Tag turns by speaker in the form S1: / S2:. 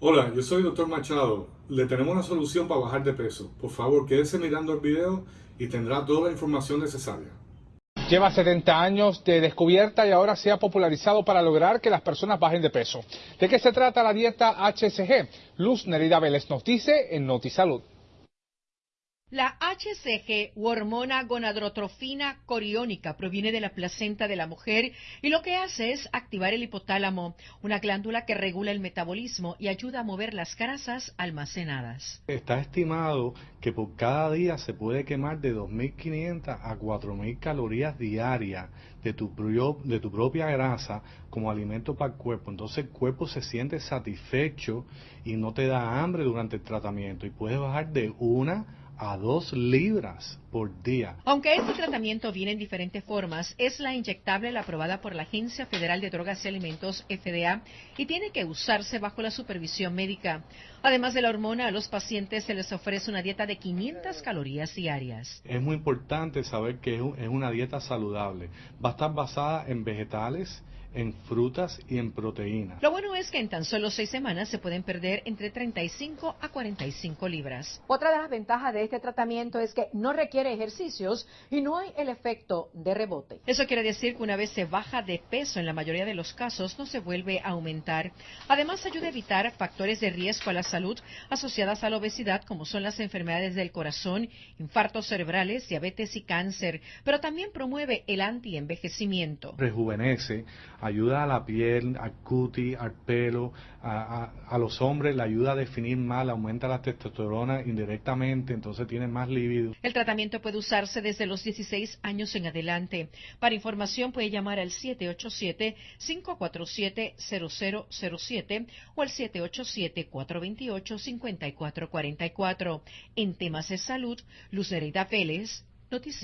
S1: Hola, yo soy Dr. Machado. Le tenemos una solución para bajar de peso. Por favor, quédese mirando el video y tendrá toda la información necesaria.
S2: Lleva 70 años de descubierta y ahora se ha popularizado para lograr que las personas bajen de peso. ¿De qué se trata la dieta HSG? Luz Nerida Vélez nos dice en Notisalud.
S3: La HCG o hormona gonadrotrofina coriónica proviene de la placenta de la mujer y lo que hace es activar el hipotálamo, una glándula que regula el metabolismo y ayuda a mover las grasas almacenadas.
S4: Está estimado que por cada día se puede quemar de 2.500 a 4.000 calorías diarias de tu, de tu propia grasa como alimento para el cuerpo. Entonces el cuerpo se siente satisfecho y no te da hambre durante el tratamiento y puedes bajar de una a dos libras por día.
S3: Aunque este tratamiento viene en diferentes formas, es la inyectable la aprobada por la Agencia Federal de Drogas y Alimentos, FDA, y tiene que usarse bajo la supervisión médica. Además de la hormona, a los pacientes se les ofrece una dieta de 500 calorías diarias.
S4: Es muy importante saber que es una dieta saludable. Va a estar basada en vegetales, en frutas y en proteínas.
S3: Lo bueno es que en tan solo seis semanas se pueden perder entre 35 a 45 libras. Otra de las ventajas de este tratamiento es que no requiere ejercicios y no hay el efecto de rebote. Eso quiere decir que una vez se baja de peso, en la mayoría de los casos no se vuelve a aumentar. Además, ayuda a evitar factores de riesgo a la salud asociadas a la obesidad, como son las enfermedades del corazón, infartos cerebrales, diabetes y cáncer, pero también promueve el antienvejecimiento.
S4: Rejuvenece ayuda a la piel, al cutis, al pelo, a, los hombres le ayuda a definir mal, aumenta la testosterona indirectamente, entonces tienen más libido.
S3: El tratamiento puede usarse desde los 16 años en adelante. Para información puede llamar al 787-547-0007 o al 787-428-5444. En temas de salud, Lucerita Vélez, Noticias.